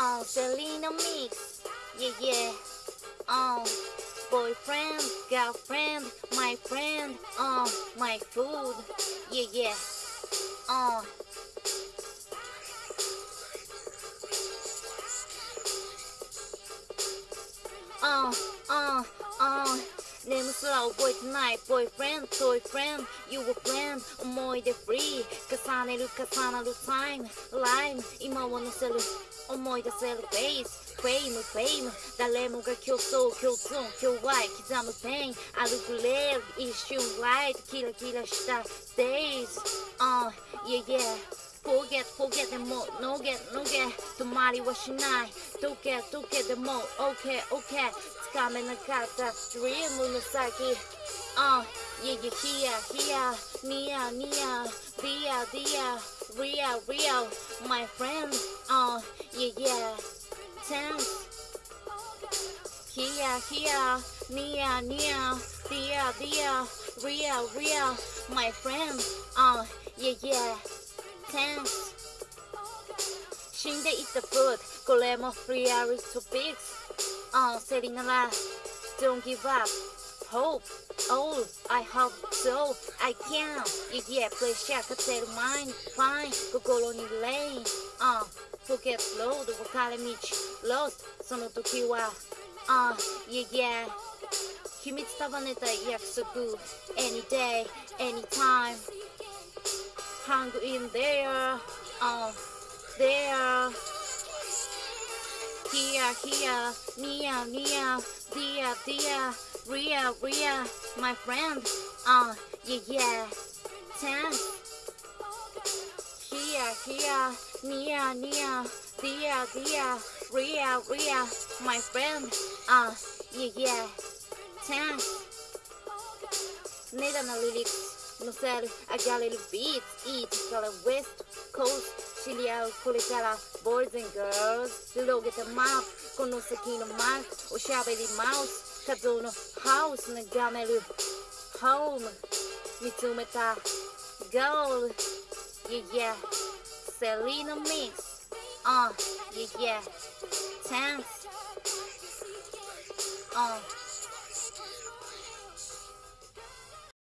uh, Selena mix. Yeah, yeah. Uh, boyfriend, girlfriend, my friend, uh, my food. Yeah, yeah. Uh. Uh, uh, uh 眠すら覚えてない Boyfriend, toy friend, you were friend 思い出 free 重ねる重なる time Lime 今を乗せる 思い出せる face Fame, fame 誰もが競争共通今日は刻む pain 歩くレール一瞬 light キラキラした days Uh, yeah, yeah Forget, forget でも No get, no get 止まりはしない溶け溶けでも OK, OK つかめなかった Dream の先 uh, yeah, yeah, here, here, near, near, there, there, real, real, my friend. Uh, oh, yeah, yeah, tense. Here, here, near, near, there, there, real, real, my friend. Uh, oh, yeah, yeah, tense. Shinde is the food, Golem of free to fix. Uh, setting a laugh, don't give up Hope Oh I hope so I can Yeah pressure 勝てる mind Fine 心に rain あ Forget road 分かれ道 Lost その時はあ Yeah yeah 秘密束ねた約束 Any day Anytime hang in there, uh, there. Here, here, near, near, dear, dear, Ria, Ria, my friend. Uh, yeah, yeah. Ten. Here, here. Nia, Nia. Dia, Dia. Ria, Ria, my friend. Uh, yeah, yeah. Ten. Need analytics. No said, I got little beat. Eat, got a west coast. Chile out, Kulikala, boys and girls. Look at the map この先のマークおしゃべりマウス画像のハウス眺める Home 見つめた Gold Yeah yeah Selena Mix Uh Yeah yeah Thanks Uh